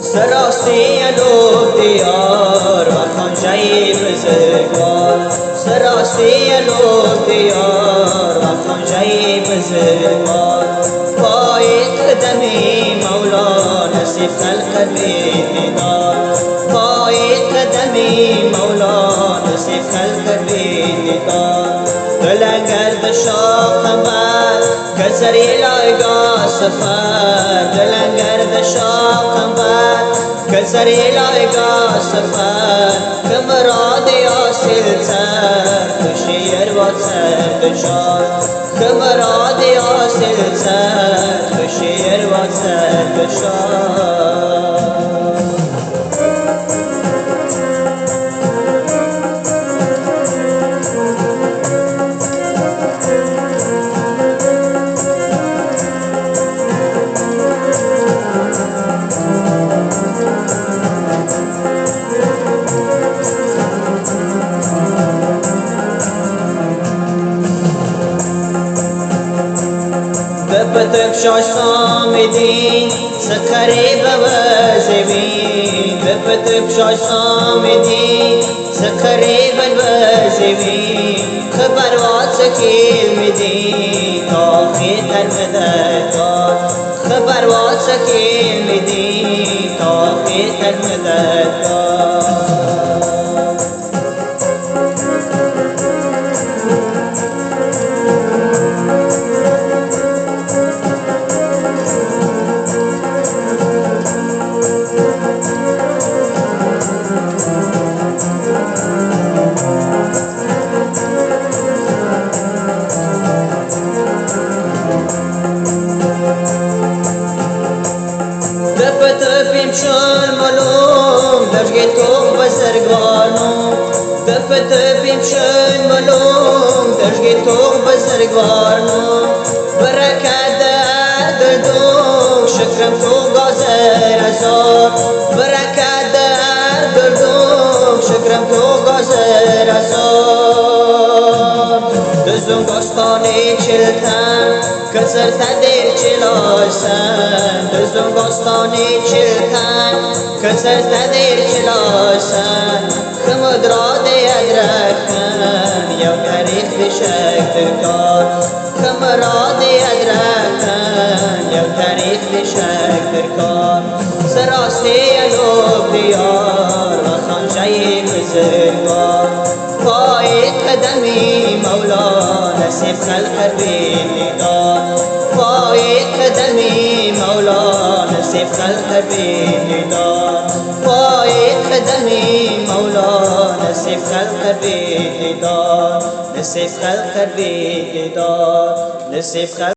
سراستی لو دیار و خانجه بزرگوار سراستی لو دیار و خانجه بزرگوار پای قدمی مولا نصیب خلق بیدیدار پای قدمی مولا نصیب خلق بیدیدار دلنگرد شاق بر کسری لایگا سفر دلنگرد شاق بر کسری لایگا سفر کمراد یاسل سر کشیر و سر دشار کمراد یاسل سر کشیر و سر प्रक्षा स्वामि सखरे भीत्रमि सखरे धर्मद्रवासे वि धर्मदत्ता دفت بيمشان ملوم درجة توق بزرگوانو دفت بيمشان ملوم درجة توق بزرگوانو بركات دردوك شكرم تو غازر ازار بركات دردوك شكرم تو غازر ازار دزون گستانی چلتن کسر تدیر چلاسن. دزون گستانی چلتن کسر تدیر چلاسن خمد را دیدرکن یا تاریخ بشک ترکار خمرا دیدرکن یا تاریخ بشک ترکار سراستی الوب دیار و خانجه بزرگار پای قدمی مولا نصیب خلق بیدار مولا نصیب خلق بیدار پای قدمی مولا نصیب خلق بیدار نصیب خلق بیدار نصیب خلق